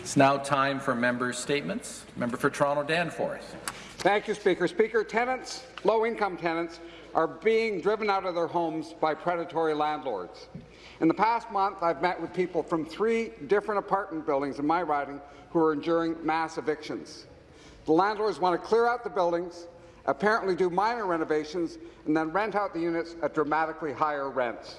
It's now time for member statements. Member for Toronto Danforth. Thank you, Speaker. Speaker, tenants, low-income tenants, are being driven out of their homes by predatory landlords. In the past month, I've met with people from three different apartment buildings in my riding who are enduring mass evictions. The landlords want to clear out the buildings, apparently do minor renovations, and then rent out the units at dramatically higher rents.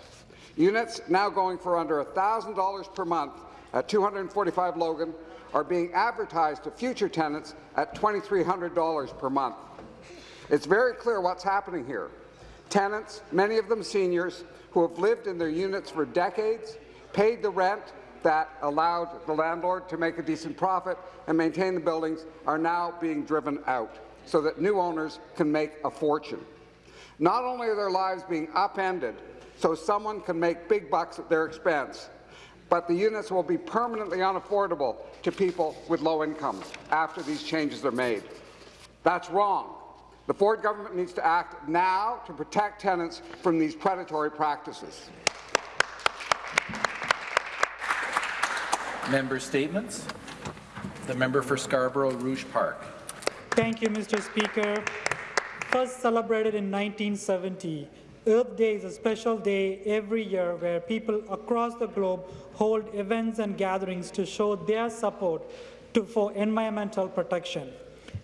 Units now going for under $1,000 per month at 245 Logan are being advertised to future tenants at $2,300 per month. It's very clear what's happening here. Tenants, many of them seniors, who have lived in their units for decades, paid the rent that allowed the landlord to make a decent profit and maintain the buildings, are now being driven out so that new owners can make a fortune. Not only are their lives being upended so someone can make big bucks at their expense, but the units will be permanently unaffordable to people with low incomes after these changes are made. That's wrong. The Ford government needs to act now to protect tenants from these predatory practices. Member statements. The member for Scarborough Rouge Park. Thank you, Mr. Speaker. First celebrated in 1970, Earth Day is a special day every year where people across the globe hold events and gatherings to show their support to, for environmental protection.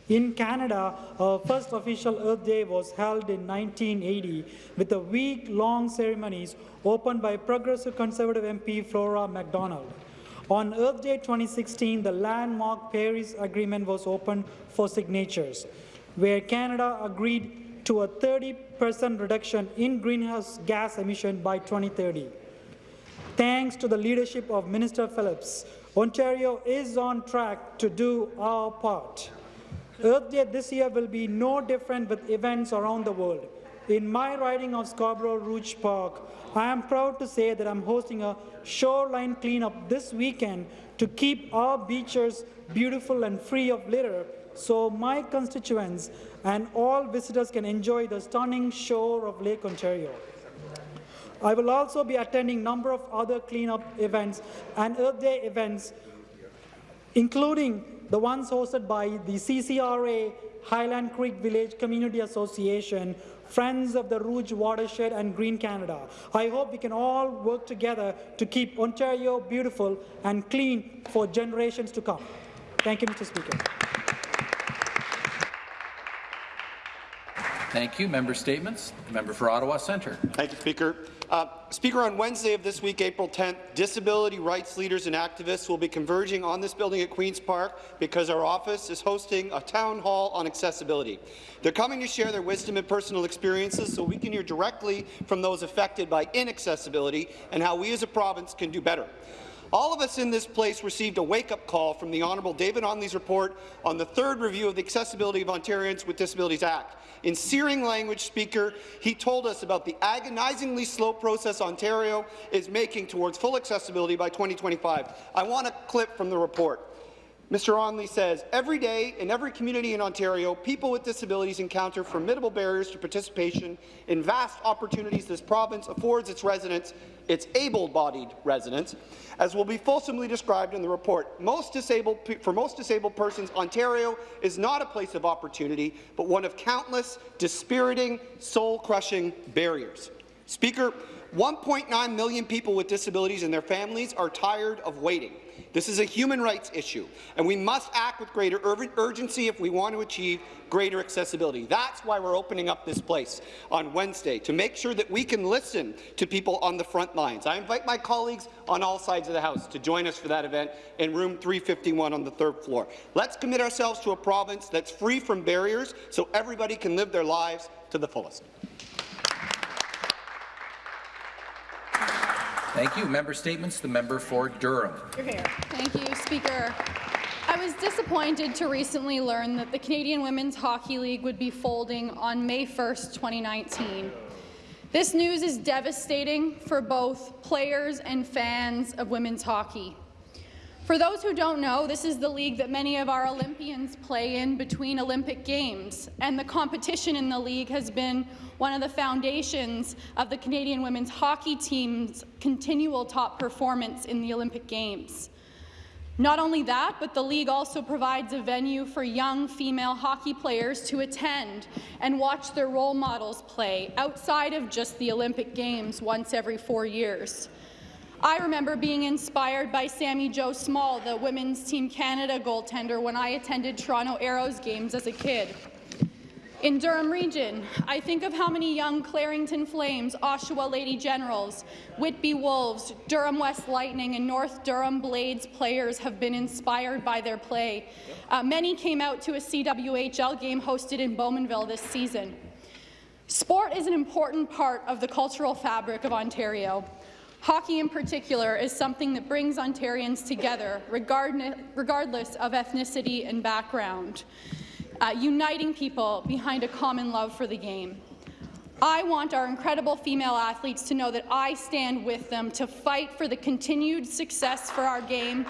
In Canada, our first official Earth Day was held in 1980 with a week-long ceremonies opened by Progressive Conservative MP Flora MacDonald. On Earth Day 2016, the landmark Paris Agreement was opened for signatures, where Canada agreed to a 30% reduction in greenhouse gas emission by 2030. Thanks to the leadership of Minister Phillips, Ontario is on track to do our part. Earth Day this year will be no different with events around the world. In my riding of Scarborough Rouge Park, I am proud to say that I'm hosting a shoreline cleanup this weekend to keep our beaches beautiful and free of litter so my constituents and all visitors can enjoy the stunning shore of Lake Ontario. I will also be attending a number of other cleanup events and Earth Day events, including the ones hosted by the CCRA, Highland Creek Village Community Association, Friends of the Rouge Watershed and Green Canada. I hope we can all work together to keep Ontario beautiful and clean for generations to come. Thank you, Mr. Speaker. Thank you. Member statements. The member for Ottawa Centre. Thank you, Speaker. Uh, Speaker, on Wednesday of this week, April 10th, disability rights leaders and activists will be converging on this building at Queen's Park because our office is hosting a town hall on accessibility. They're coming to share their wisdom and personal experiences so we can hear directly from those affected by inaccessibility and how we as a province can do better. All of us in this place received a wake-up call from the Honourable David Onley's report on the third review of the Accessibility of Ontarians with Disabilities Act. In searing language, Speaker, he told us about the agonizingly slow process Ontario is making towards full accessibility by 2025. I want a clip from the report. Mr. Onley says, every day in every community in Ontario, people with disabilities encounter formidable barriers to participation in vast opportunities this province affords its residents, its able-bodied residents, as will be fulsomely described in the report. Most disabled, for most disabled persons, Ontario is not a place of opportunity, but one of countless, dispiriting, soul-crushing barriers. Speaker, 1.9 million people with disabilities and their families are tired of waiting. This is a human rights issue, and we must act with greater ur urgency if we want to achieve greater accessibility. That's why we're opening up this place on Wednesday, to make sure that we can listen to people on the front lines. I invite my colleagues on all sides of the House to join us for that event in room 351 on the third floor. Let's commit ourselves to a province that's free from barriers so everybody can live their lives to the fullest. Thank you. Member statements. The member for Durham. Thank you, Speaker. I was disappointed to recently learn that the Canadian Women's Hockey League would be folding on May 1st, 2019. This news is devastating for both players and fans of women's hockey. For those who don't know, this is the league that many of our Olympians play in between Olympic Games, and the competition in the league has been one of the foundations of the Canadian women's hockey team's continual top performance in the Olympic Games. Not only that, but the league also provides a venue for young female hockey players to attend and watch their role models play outside of just the Olympic Games once every four years. I remember being inspired by Sami Jo Small, the Women's Team Canada goaltender, when I attended Toronto Aeros games as a kid. In Durham Region, I think of how many young Clarington Flames, Oshawa Lady Generals, Whitby Wolves, Durham West Lightning, and North Durham Blades players have been inspired by their play. Uh, many came out to a CWHL game hosted in Bowmanville this season. Sport is an important part of the cultural fabric of Ontario. Hockey in particular is something that brings Ontarians together, regardless of ethnicity and background uh, uniting people behind a common love for the game. I want our incredible female athletes to know that I stand with them to fight for the continued success for our game.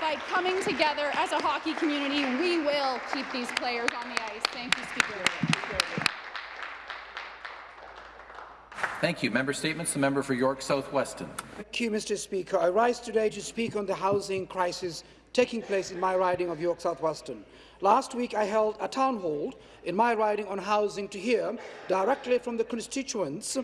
By coming together as a hockey community, we will keep these players on the ice. Thank you, Speaker. Thank you. Member Statements. The member for York South Weston. Thank you, Mr. Speaker. I rise today to speak on the housing crisis taking place in my riding of York South Weston. Last week, I held a town hall in my riding on housing to hear directly from the constituents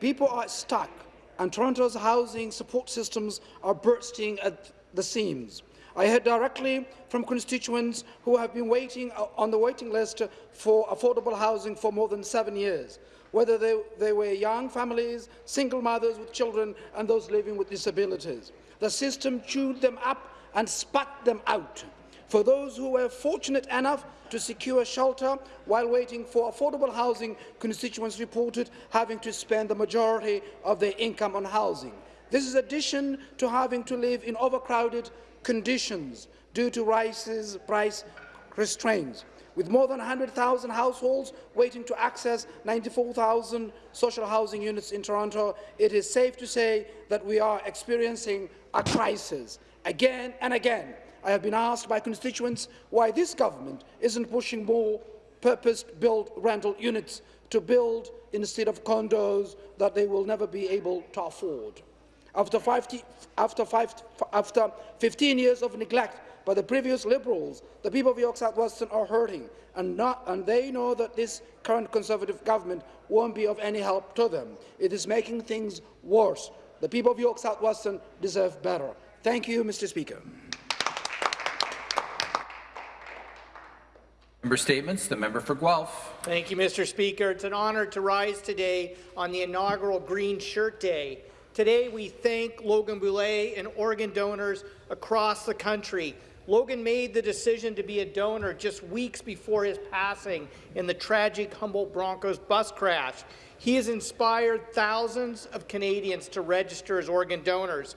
people are stuck and Toronto's housing support systems are bursting at the seams. I heard directly from constituents who have been waiting uh, on the waiting list for affordable housing for more than seven years, whether they, they were young families, single mothers with children, and those living with disabilities. The system chewed them up and spat them out. For those who were fortunate enough to secure shelter while waiting for affordable housing, constituents reported having to spend the majority of their income on housing. This is addition to having to live in overcrowded conditions due to rises, price restraints. With more than 100,000 households waiting to access 94,000 social housing units in Toronto, it is safe to say that we are experiencing a crisis. Again and again, I have been asked by constituents why this government isn't pushing more purpose-built rental units to build instead of condos that they will never be able to afford. After, 50, after, five, after 15 years of neglect by the previous Liberals, the people of York South Weston are hurting, and, not, and they know that this current Conservative government won't be of any help to them. It is making things worse. The people of York South Weston deserve better. Thank you, Mr. Speaker. Member Statements. The member for Guelph. Thank you, Mr. Speaker. It's an honour to rise today on the inaugural Green Shirt Day. Today, we thank Logan Boulet and organ donors across the country. Logan made the decision to be a donor just weeks before his passing in the tragic Humboldt Broncos bus crash. He has inspired thousands of Canadians to register as organ donors.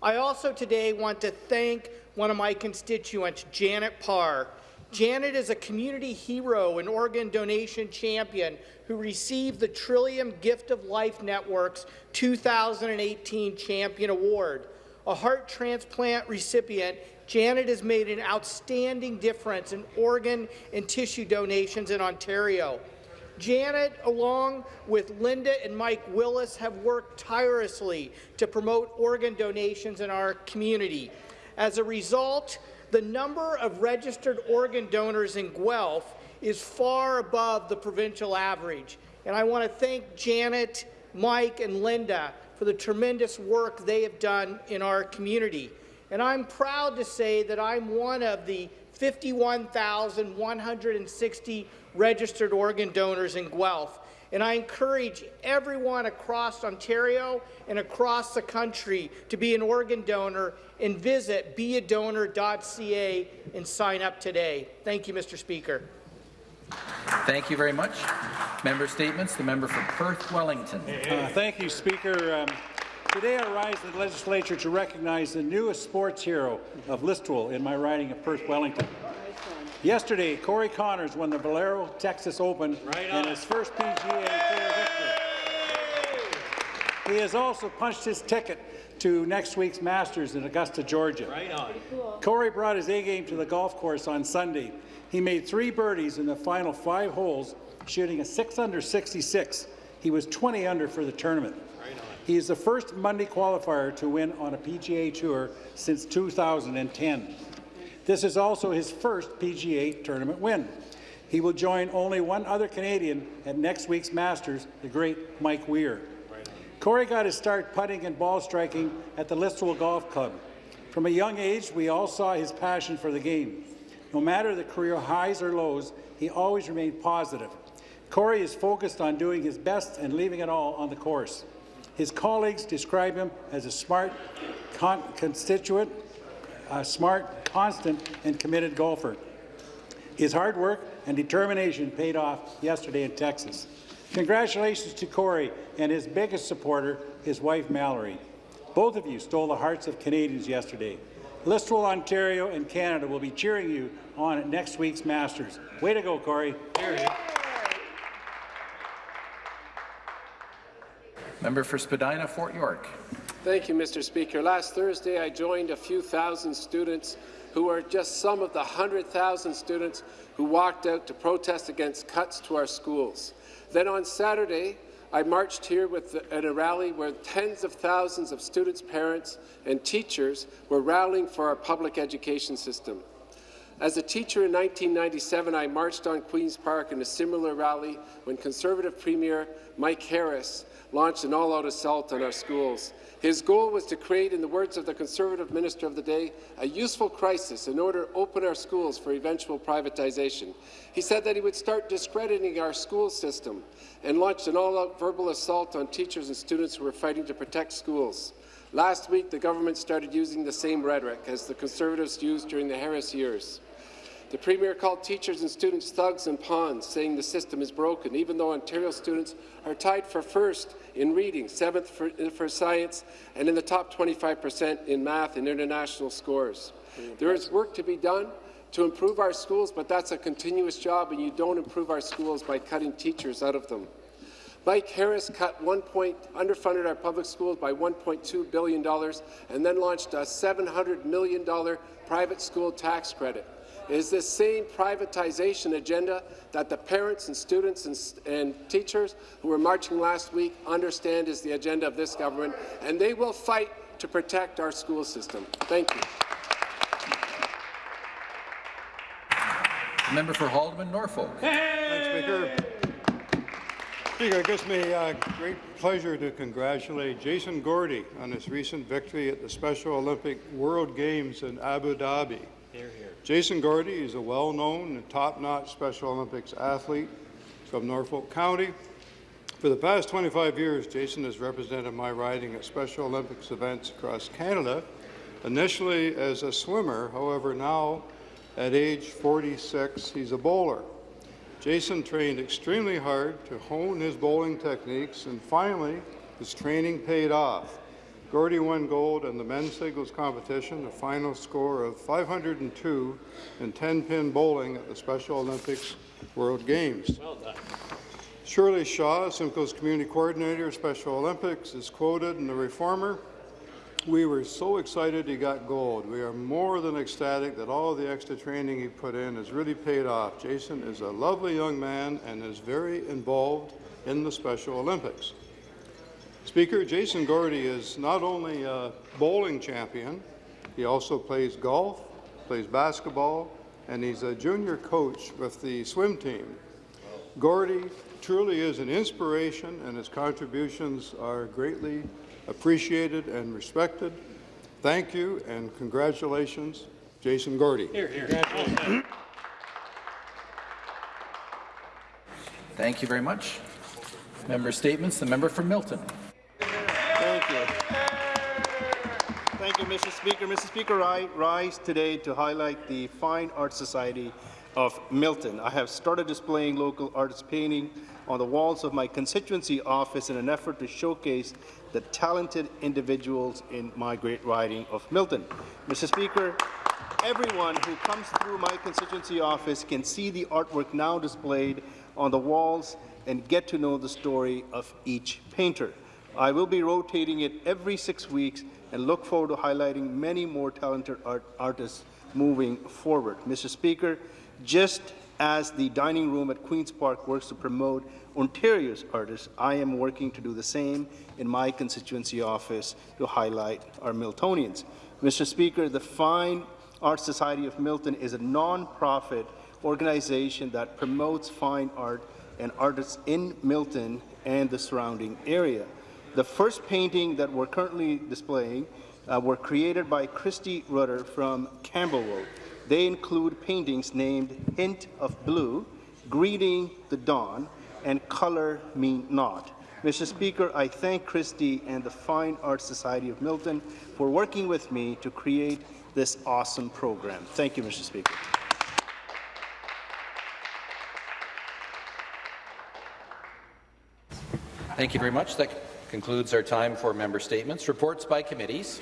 I also today want to thank one of my constituents, Janet Parr. Janet is a community hero and organ donation champion who received the Trillium Gift of Life Network's 2018 Champion Award. A heart transplant recipient, Janet has made an outstanding difference in organ and tissue donations in Ontario. Janet, along with Linda and Mike Willis, have worked tirelessly to promote organ donations in our community. As a result, the number of registered organ donors in Guelph is far above the provincial average. And I want to thank Janet, Mike, and Linda for the tremendous work they have done in our community. And I'm proud to say that I'm one of the 51,160 registered organ donors in Guelph. And I encourage everyone across Ontario and across the country to be an organ donor and visit beadonor.ca and sign up today. Thank you, Mr. Speaker. Thank you very much. Member statements. The member for Perth Wellington. Uh, thank you, Speaker. Um, today I rise in the legislature to recognize the newest sports hero of Listowel in my riding of Perth Wellington. Yesterday, Corey Conners won the Valero Texas Open right in his first PGA Tour victory. He has also punched his ticket to next week's Masters in Augusta, Georgia. Right on. Corey brought his A-game to the golf course on Sunday. He made three birdies in the final five holes, shooting a 6 under 66. He was 20 under for the tournament. He is the first Monday qualifier to win on a PGA Tour since 2010. This is also his first PGA tournament win. He will join only one other Canadian at next week's Masters, the great Mike Weir. Corey got his start putting and ball striking at the Listowel Golf Club. From a young age, we all saw his passion for the game. No matter the career highs or lows, he always remained positive. Corey is focused on doing his best and leaving it all on the course. His colleagues describe him as a smart, con constituent, a smart, constant, and committed golfer. His hard work and determination paid off yesterday in Texas. Congratulations to Corey and his biggest supporter, his wife Mallory. Both of you stole the hearts of Canadians yesterday. Listowel, Ontario and Canada will be cheering you on at next week's Masters. Way to go, Corey. Member for Spadina, Fort York. Thank you, Mr. Speaker. Last Thursday, I joined a few thousand students who are just some of the 100,000 students who walked out to protest against cuts to our schools. Then on Saturday, I marched here with the, at a rally where tens of thousands of students, parents, and teachers were rallying for our public education system. As a teacher in 1997, I marched on Queen's Park in a similar rally when Conservative Premier Mike Harris launched an all-out assault on our schools. His goal was to create, in the words of the Conservative Minister of the day, a useful crisis in order to open our schools for eventual privatization. He said that he would start discrediting our school system and launched an all-out verbal assault on teachers and students who were fighting to protect schools. Last week, the government started using the same rhetoric as the Conservatives used during the Harris years. The Premier called teachers and students thugs and pawns, saying the system is broken, even though Ontario students are tied for first in reading, seventh for, for science, and in the top 25 percent in math and international scores. There is work to be done to improve our schools, but that's a continuous job, and you don't improve our schools by cutting teachers out of them. Mike Harris cut one point, underfunded our public schools by $1.2 billion and then launched a $700 million private school tax credit. It is this same privatization agenda that the parents and students and, and teachers who were marching last week understand is the agenda of this government, and they will fight to protect our school system. Thank you. The member for Haldimand, Norfolk. Thanks, Speaker. Speaker, it gives me uh, great pleasure to congratulate Jason Gordy on his recent victory at the Special Olympic World Games in Abu Dhabi. Hear, hear. Jason Gordy is a well-known and top-notch Special Olympics athlete from Norfolk County. For the past 25 years, Jason has represented my riding at Special Olympics events across Canada, initially as a swimmer, however, now at age 46, he's a bowler. Jason trained extremely hard to hone his bowling techniques, and finally, his training paid off. Gordy won gold in the men's singles competition, a final score of 502 in 10-pin bowling at the Special Olympics World Games. Well done. Shirley Shaw, Simcoe's community coordinator, Special Olympics, is quoted in The Reformer, we were so excited he got gold. We are more than ecstatic that all the extra training he put in has really paid off. Jason is a lovely young man and is very involved in the Special Olympics. Speaker, Jason Gordy is not only a bowling champion, he also plays golf, plays basketball, and he's a junior coach with the swim team. Gordy truly is an inspiration, and his contributions are greatly appreciated and respected. Thank you and congratulations, Jason Gordy. Hear, hear. Thank you very much. Member statements. The member for Milton. Thank you, Mr. Speaker. Mr. Speaker, I rise today to highlight the Fine Art Society of Milton. I have started displaying local artist painting on the walls of my constituency office in an effort to showcase the talented individuals in my great riding of Milton. Mr. Speaker, everyone who comes through my constituency office can see the artwork now displayed on the walls and get to know the story of each painter. I will be rotating it every six weeks and look forward to highlighting many more talented art artists moving forward. Mr. Speaker, just As the dining room at Queen's Park works to promote Ontario's artists, I am working to do the same in my constituency office to highlight our Miltonians. Mr. Speaker, the Fine Arts Society of Milton is a non-profit organization that promotes fine art and artists in Milton and the surrounding area. The first painting that we're currently displaying uh, were created by Christy Rutter from Campbellville. They include paintings named Hint of Blue, Greeting the Dawn, and Color Me Not. Mr. Speaker, I thank Christy and the Fine Arts Society of Milton for working with me to create this awesome program. Thank you, Mr. Speaker. Thank you very much. That concludes our time for member statements. Reports by committees.